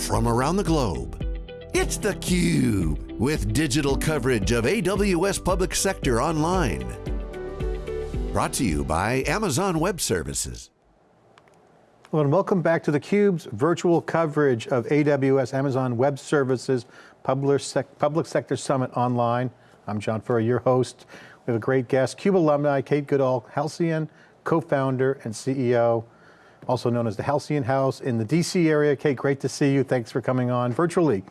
from around the globe. It's theCUBE, with digital coverage of AWS Public Sector Online. Brought to you by Amazon Web Services. Hello and welcome back to theCUBE's virtual coverage of AWS Amazon Web Services Public, Sec Public Sector Summit online. I'm John Furrier, your host. We have a great guest, CUBE alumni, Kate Goodall, Halcyon, co-founder and CEO also known as the Halcyon House in the DC area. Kate, great to see you. Thanks for coming on virtually.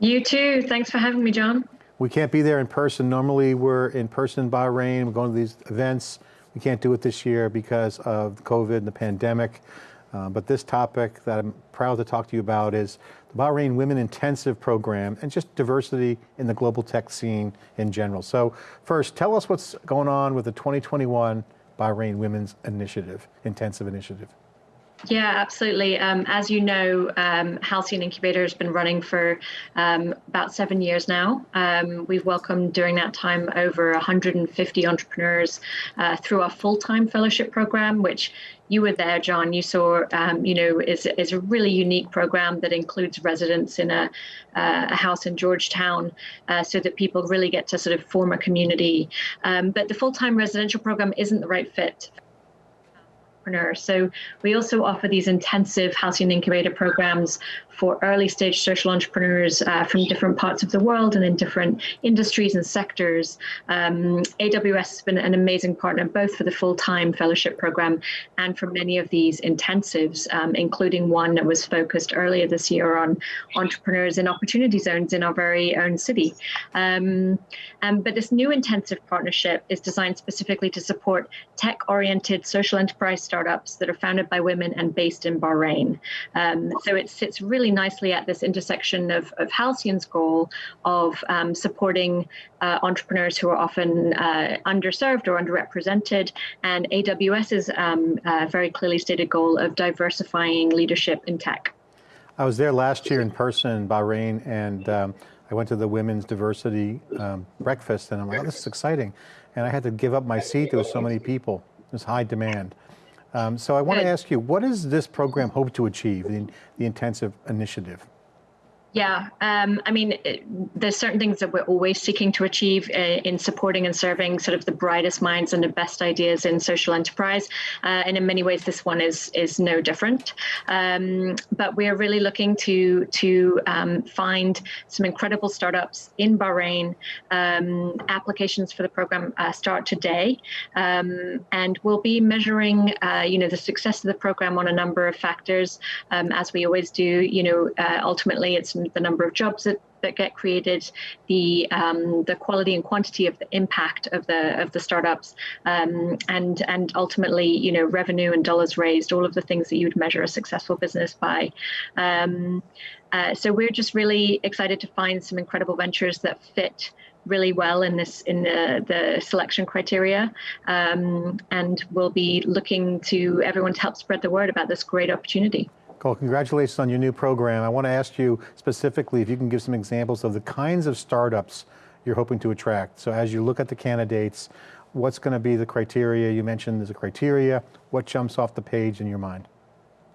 You too, thanks for having me, John. We can't be there in person. Normally we're in person in Bahrain, we're going to these events. We can't do it this year because of COVID and the pandemic. Uh, but this topic that I'm proud to talk to you about is the Bahrain Women Intensive Program and just diversity in the global tech scene in general. So first, tell us what's going on with the 2021 Bahrain Women's Initiative, Intensive Initiative. Yeah, absolutely. Um, as you know, um, Halcyon Incubator has been running for um, about seven years now. Um, we've welcomed during that time over 150 entrepreneurs uh, through our full-time fellowship program, which you were there, John. You saw, um, you know, is is a really unique program that includes residents in a, uh, a house in Georgetown, uh, so that people really get to sort of form a community. Um, but the full-time residential program isn't the right fit so we also offer these intensive Halcyon Incubator programs for early stage social entrepreneurs uh, from different parts of the world and in different industries and sectors. Um, AWS has been an amazing partner both for the full-time fellowship program and for many of these intensives, um, including one that was focused earlier this year on entrepreneurs in opportunity zones in our very own city. Um, um but this new intensive partnership is designed specifically to support tech-oriented social enterprise startups that are founded by women and based in Bahrain. Um, so it sits really really nicely at this intersection of, of Halcyon's goal of um, supporting uh, entrepreneurs who are often uh, underserved or underrepresented, and AWS's um, uh, very clearly stated goal of diversifying leadership in tech. I was there last year in person in Bahrain, and um, I went to the women's diversity um, breakfast, and I'm like, oh, this is exciting. And I had to give up my seat, there was so many people, there's high demand. Um, so I want to ask you, what does this program hope to achieve, the, the intensive initiative? Yeah, um, I mean, it, there's certain things that we're always seeking to achieve uh, in supporting and serving sort of the brightest minds and the best ideas in social enterprise, uh, and in many ways, this one is is no different. Um, but we are really looking to to um, find some incredible startups in Bahrain. Um, applications for the program uh, start today, um, and we'll be measuring, uh, you know, the success of the program on a number of factors, um, as we always do. You know, uh, ultimately, it's the number of jobs that, that get created, the um, the quality and quantity of the impact of the of the startups, um, and and ultimately, you know, revenue and dollars raised, all of the things that you would measure a successful business by. Um, uh, so we're just really excited to find some incredible ventures that fit really well in this in the, the selection criteria um, and we'll be looking to everyone to help spread the word about this great opportunity. Cool, congratulations on your new program. I want to ask you specifically if you can give some examples of the kinds of startups you're hoping to attract. So as you look at the candidates, what's going to be the criteria? You mentioned there's a criteria. What jumps off the page in your mind?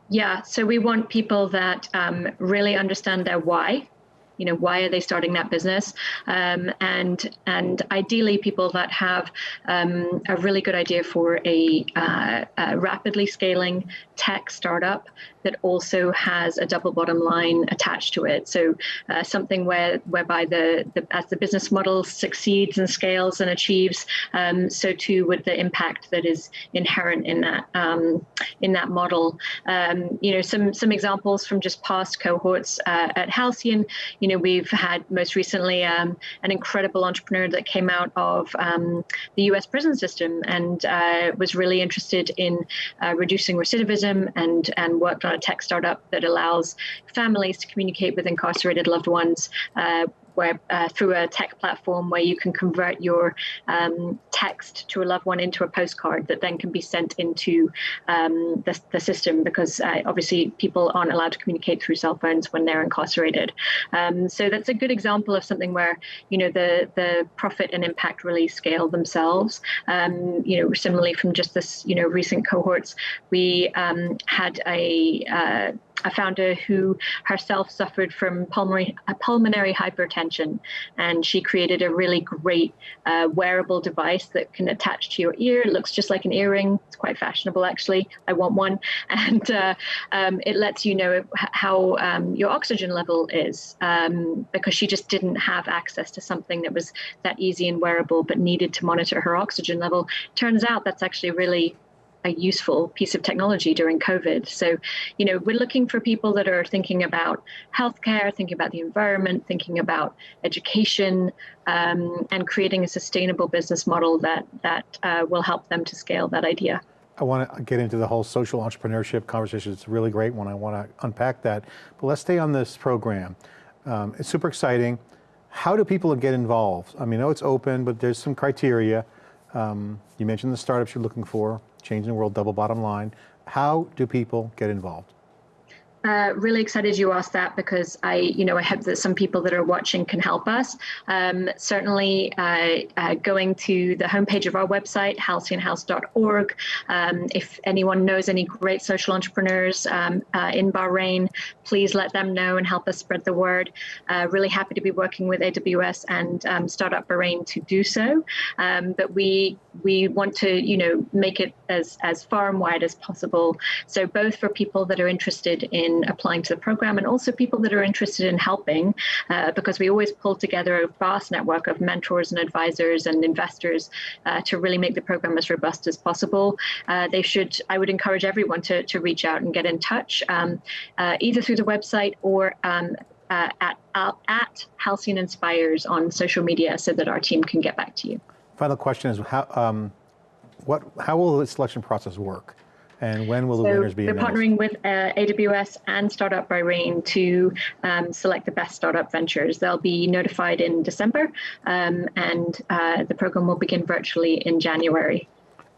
Yeah, so we want people that um, really understand their why you know why are they starting that business? Um, and and ideally people that have um, a really good idea for a, uh, a, rapidly scaling tech startup that also has a double bottom line attached to it. So uh, something where whereby the, the, as the business model succeeds and scales and achieves um, so too would the impact that is inherent in that um, in that model. Um, you know some some examples from just past cohorts uh, at Halcyon you know, we've had most recently um, an incredible entrepreneur that came out of um, the US prison system and uh, was really interested in uh, reducing recidivism and, and worked on a tech startup that allows families to communicate with incarcerated loved ones uh, where uh, through a tech platform where you can convert your um, text to a loved one into a postcard that then can be sent into um, the, the, system because uh, obviously people aren't allowed to communicate through cell phones when they're incarcerated. Um, so that's a good example of something where you know the the profit and impact really scale themselves. Um, you know, similarly from just this you know recent cohorts, we um, had a uh, a founder who herself suffered from pulmonary, pulmonary hypertension, and she created a really great uh, wearable device that can attach to your ear. It looks just like an earring. It's quite fashionable, actually. I want one, and uh, um, it lets you know how um, your oxygen level is um, because she just didn't have access to something that was that easy and wearable, but needed to monitor her oxygen level. Turns out that's actually really a useful piece of technology during COVID. So, you know, we're looking for people that are thinking about healthcare, thinking about the environment, thinking about education, um, and creating a sustainable business model that that uh, will help them to scale that idea. I want to get into the whole social entrepreneurship conversation. It's a really great one. I want to unpack that. But let's stay on this program. Um, it's super exciting. How do people get involved? I mean, I know it's open, but there's some criteria. Um, you mentioned the startups you're looking for, changing the world, double bottom line. How do people get involved? Uh, really excited you asked that because I, you know, I hope that some people that are watching can help us. Um, certainly, uh, uh, going to the homepage of our website, halcyonhouse.org. Um, if anyone knows any great social entrepreneurs um, uh, in Bahrain, please let them know and help us spread the word. Uh, really happy to be working with AWS and um, Startup Bahrain to do so. Um, but we we want to, you know, make it as as far and wide as possible. So both for people that are interested in in applying to the program and also people that are interested in helping uh, because we always pull together a vast network of mentors and advisors and investors uh, to really make the program as robust as possible. Uh, they should, I would encourage everyone to, to reach out and get in touch um, uh, either through the website or um, uh, at, at Halcyon Inspires on social media so that our team can get back to you. Final question is how, um, what, how will the selection process work? And when will the winners be We're announced? partnering with uh, AWS and Startup Bahrain to um, select the best startup ventures. They'll be notified in December, um, and uh, the program will begin virtually in January.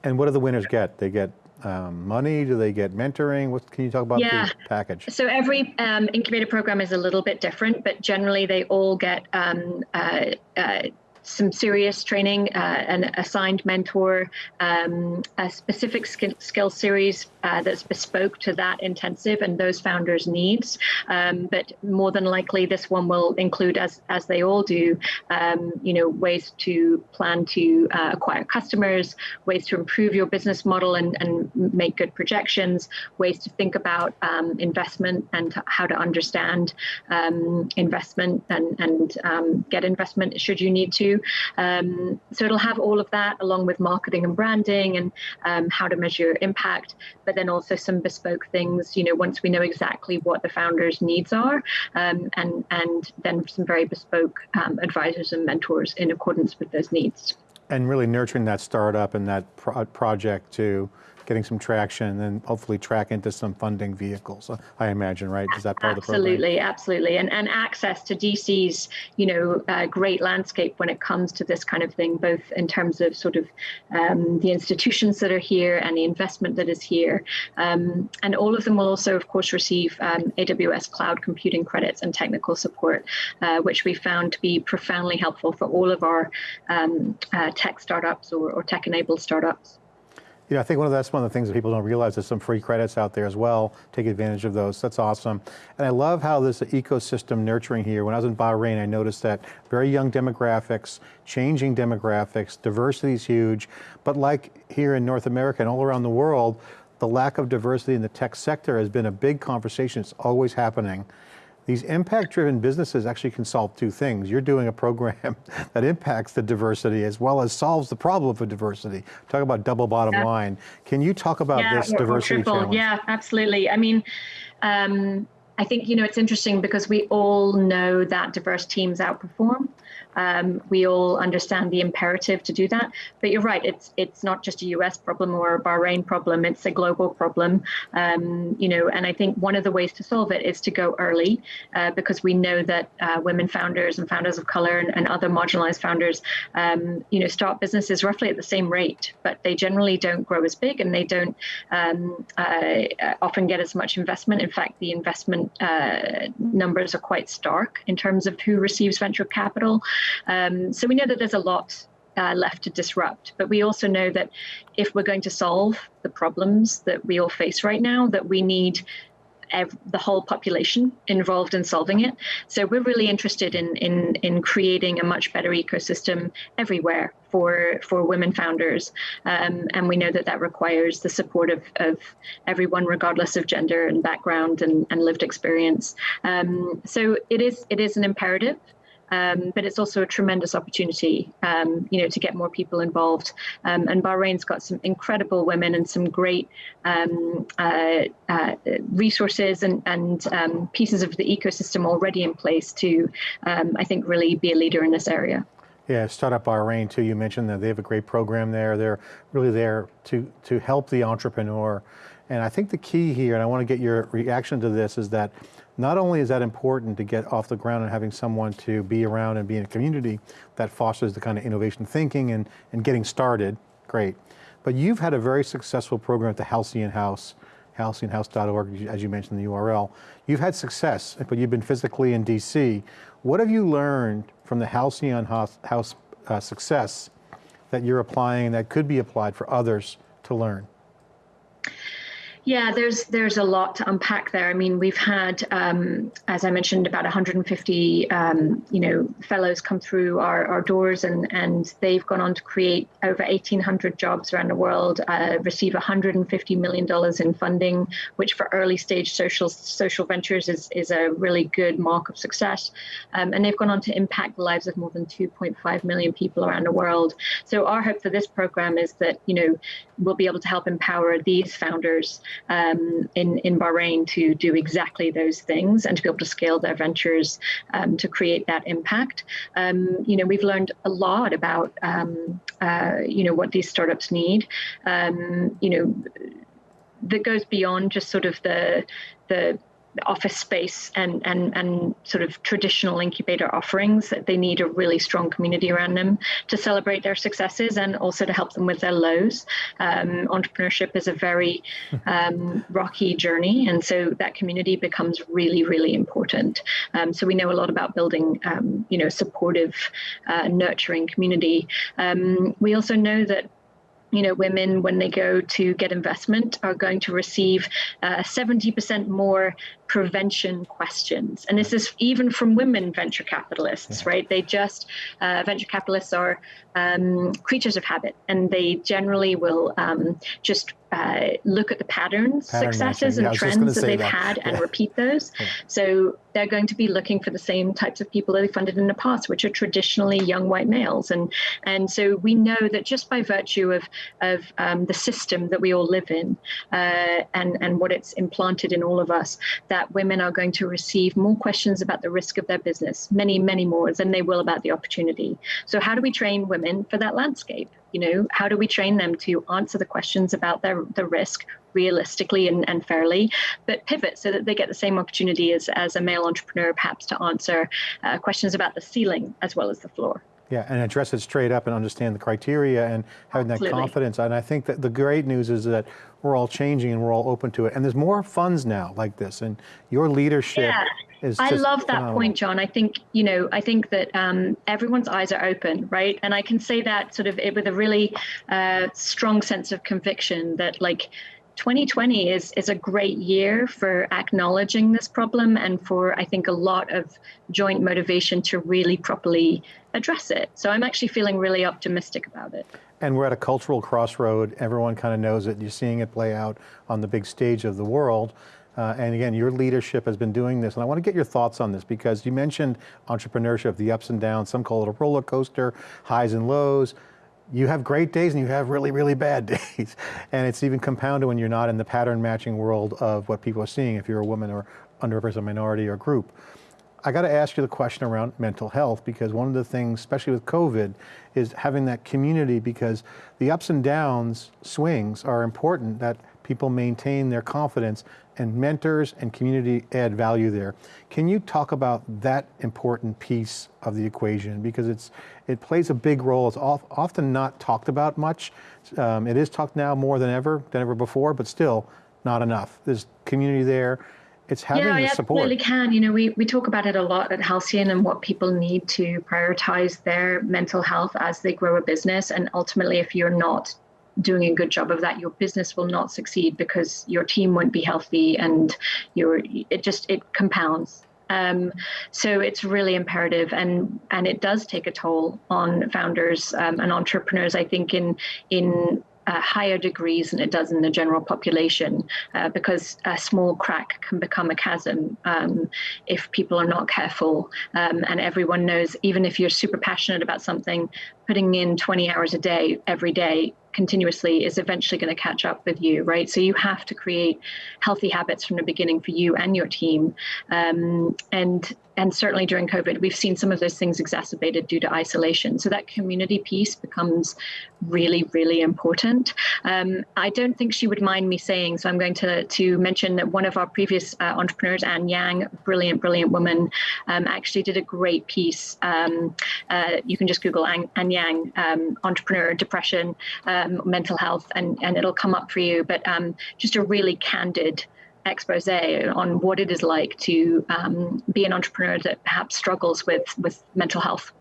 And what do the winners get? They get um, money? Do they get mentoring? What can you talk about yeah. the package? So every um, incubator program is a little bit different, but generally they all get um, uh, uh, some serious training, uh, an assigned mentor, um, a specific skill, skill series uh, that's bespoke to that intensive and those founders' needs. Um, but more than likely, this one will include, as as they all do, um, you know, ways to plan to uh, acquire customers, ways to improve your business model and, and make good projections, ways to think about um, investment and how to understand um, investment and and um, get investment should you need to. Um, so it'll have all of that along with marketing and branding and um, how to measure impact, but then also some bespoke things, you know, once we know exactly what the founders' needs are, um, and, and then some very bespoke um, advisors and mentors in accordance with those needs. And really nurturing that startup and that pro project to getting some traction and hopefully track into some funding vehicles, I imagine, right? Is that part absolutely, of the program? Absolutely, and, and access to DC's, you know, uh, great landscape when it comes to this kind of thing, both in terms of sort of um, the institutions that are here and the investment that is here. Um, and all of them will also, of course, receive um, AWS cloud computing credits and technical support, uh, which we found to be profoundly helpful for all of our um, uh, tech startups or, or tech-enabled startups. You know, I think one of that's one of the things that people don't realize. There's some free credits out there as well. Take advantage of those. That's awesome. And I love how this ecosystem nurturing here. When I was in Bahrain, I noticed that very young demographics, changing demographics, diversity is huge. But like here in North America and all around the world, the lack of diversity in the tech sector has been a big conversation. It's always happening. These impact-driven businesses actually can solve two things. You're doing a program that impacts the diversity as well as solves the problem of diversity. Talk about double bottom yeah. line. Can you talk about yeah, this or, diversity or challenge? Yeah, absolutely. I mean, um, I think, you know, it's interesting because we all know that diverse teams outperform. Um, we all understand the imperative to do that. But you're right, it's it's not just a US problem or a Bahrain problem, it's a global problem. Um, you know, and I think one of the ways to solve it is to go early uh, because we know that uh, women founders and founders of color and, and other marginalized founders, um, you know, start businesses roughly at the same rate, but they generally don't grow as big and they don't um, uh, often get as much investment. In fact, the investment uh, numbers are quite stark in terms of who receives venture capital. Um, so we know that there's a lot uh, left to disrupt. But we also know that if we're going to solve the problems that we all face right now, that we need the whole population involved in solving it. So we're really interested in in in creating a much better ecosystem everywhere for for women founders, um, and we know that that requires the support of, of everyone, regardless of gender and background and, and lived experience. Um, so it is it is an imperative. Um, but it's also a tremendous opportunity, um, you know, to get more people involved. Um, and Bahrain's got some incredible women and some great um, uh, uh, resources and, and um, pieces of the ecosystem already in place to, um, I think, really be a leader in this area. Yeah, Startup Bahrain too, you mentioned that they have a great program there. They're really there to, to help the entrepreneur. And I think the key here, and I want to get your reaction to this, is that not only is that important to get off the ground and having someone to be around and be in a community that fosters the kind of innovation thinking and, and getting started, great. But you've had a very successful program at the Halcyon House, halcyonhouse.org, as you mentioned the URL. You've had success, but you've been physically in DC. What have you learned from the Halcyon House, house uh, success that you're applying that could be applied for others to learn? Yeah, there's there's a lot to unpack there. I mean, we've had, um, as I mentioned, about 150, um, you know, fellows come through our, our doors, and and they've gone on to create over 1,800 jobs around the world, uh, receive 150 million dollars in funding, which for early stage social social ventures is is a really good mark of success. Um, and they've gone on to impact the lives of more than 2.5 million people around the world. So our hope for this program is that you know we'll be able to help empower these founders um, in, in Bahrain to do exactly those things and to be able to scale their ventures um, to create that impact. Um, you know, we've learned a lot about, um, uh, you know, what these startups need. Um, you know, that goes beyond just sort of the the office space and, and, and sort of traditional incubator offerings. That they need a really strong community around them to celebrate their successes and also to help them with their lows. Um, entrepreneurship is a very um, rocky journey, and so that community becomes really, really important. Um, so we know a lot about building, um, you know, supportive, uh, nurturing community. Um, we also know that you know, women, when they go to get investment, are going to receive uh, 70% more prevention questions. And this is even from women venture capitalists, right? They just, uh, venture capitalists are um, creatures of habit and they generally will um, just uh, look at the patterns, Pattern successes, and trends that they've that. had yeah. and repeat those. Yeah. So they're going to be looking for the same types of people that they funded in the past, which are traditionally young white males. And and so we know that just by virtue of of um, the system that we all live in, uh, and and what it's implanted in all of us, that women are going to receive more questions about the risk of their business, many many more than they will about the opportunity. So how do we train women for that landscape? You know how do we train them to answer the questions about their the risk realistically and, and fairly but pivot so that they get the same opportunity as, as a male entrepreneur perhaps to answer uh, questions about the ceiling as well as the floor yeah, and address it straight up and understand the criteria and having Absolutely. that confidence. And I think that the great news is that we're all changing and we're all open to it. And there's more funds now like this and your leadership yeah. I love that phenomenal. point, John. I think you know, I think that um, everyone's eyes are open, right? And I can say that sort of with a really uh, strong sense of conviction that like 2020 is is a great year for acknowledging this problem and for I think a lot of joint motivation to really properly address it. So I'm actually feeling really optimistic about it. And we're at a cultural crossroad. Everyone kind of knows it. You're seeing it play out on the big stage of the world. Uh, and again, your leadership has been doing this, and I want to get your thoughts on this because you mentioned entrepreneurship, the ups and downs, some call it a roller coaster, highs and lows. You have great days and you have really, really bad days. And it's even compounded when you're not in the pattern matching world of what people are seeing if you're a woman or underrepresented minority or group. I got to ask you the question around mental health because one of the things, especially with COVID, is having that community because the ups and downs swings are important that people maintain their confidence and mentors and community add value there. Can you talk about that important piece of the equation? Because it's it plays a big role. It's often not talked about much. Um, it is talked now more than ever, than ever before, but still not enough. There's community there. It's having yeah, the support. Yeah, absolutely can. You know, we, we talk about it a lot at Halcyon and what people need to prioritize their mental health as they grow a business. And ultimately, if you're not doing a good job of that, your business will not succeed because your team won't be healthy and your it just it compounds. Um, so it's really imperative, and and it does take a toll on founders um, and entrepreneurs. I think in in uh, higher degrees than it does in the general population uh, because a small crack can become a chasm um, if people are not careful. Um, and everyone knows, even if you're super passionate about something, putting in 20 hours a day every day continuously is eventually going to catch up with you, right? So you have to create healthy habits from the beginning for you and your team. Um, and and certainly during COVID, we've seen some of those things exacerbated due to isolation. So that community piece becomes really, really important. Um, I don't think she would mind me saying, so I'm going to, to mention that one of our previous uh, entrepreneurs, Anne Yang, brilliant, brilliant woman, um, actually did a great piece. Um, uh, you can just Google Anne, Anne Yang, um, entrepreneur, depression, um, mental health, and, and it'll come up for you. But um, just a really candid expose on what it is like to um, be an entrepreneur that perhaps struggles with, with mental health.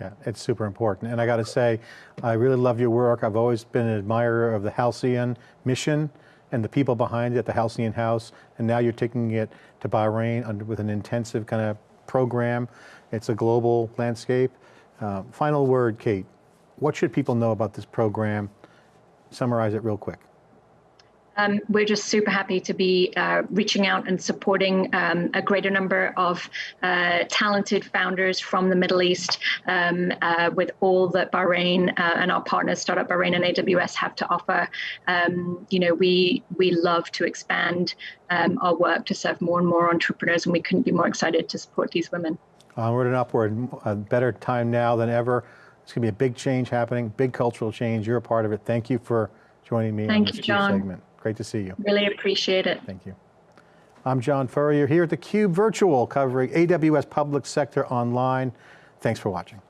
Yeah, it's super important. And I got to say, I really love your work. I've always been an admirer of the Halcyon mission and the people behind it, the Halcyon House. And now you're taking it to Bahrain with an intensive kind of program. It's a global landscape. Uh, final word, Kate. What should people know about this program? Summarize it real quick. Um, we're just super happy to be uh, reaching out and supporting um, a greater number of uh, talented founders from the Middle East um, uh, with all that Bahrain uh, and our partners, Startup Bahrain and AWS, have to offer. Um, you know, we we love to expand um, our work to serve more and more entrepreneurs, and we couldn't be more excited to support these women. Onward and upward, a better time now than ever. It's going to be a big change happening, big cultural change. You're a part of it. Thank you for joining me Thank on this you, John. segment. Great to see you. Really appreciate it. Thank you. I'm John Furrier here at theCUBE Virtual covering AWS Public Sector Online. Thanks for watching.